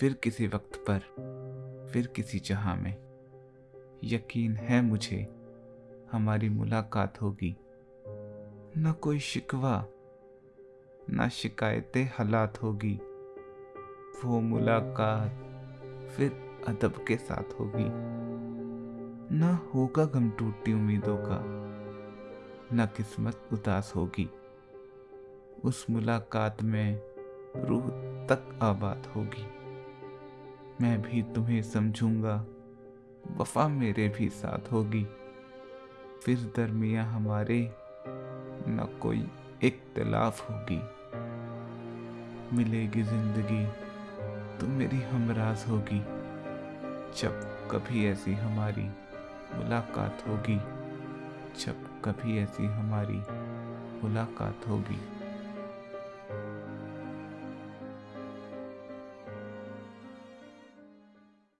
फिर किसी वक्त पर, फिर किसी जहाँ में। यकीन है मुझे, हमारी मुलाकात होगी। न कोई शिकवा, न शिकायतें हालात होगी। वो मुलाकात फिर अदब के साथ होगी। न होगा गम टूटती उम्मीदों का, न किस्मत उदास होगी। उस मुलाकात में रूह तक आबाद होगी। मैं भी तुम्हें समझूँगा। वफा मेरे भी साथ होगी। फिर दरमिया हमारे न कोई इख्तलाफ होगी। मिलेगी ज़िंदगी तो मेरी हमराज होगी। जब कभी ऐसी हमारी मुलाकात होगी, जब कभी ऐसी हमारी मुलाकात होगी।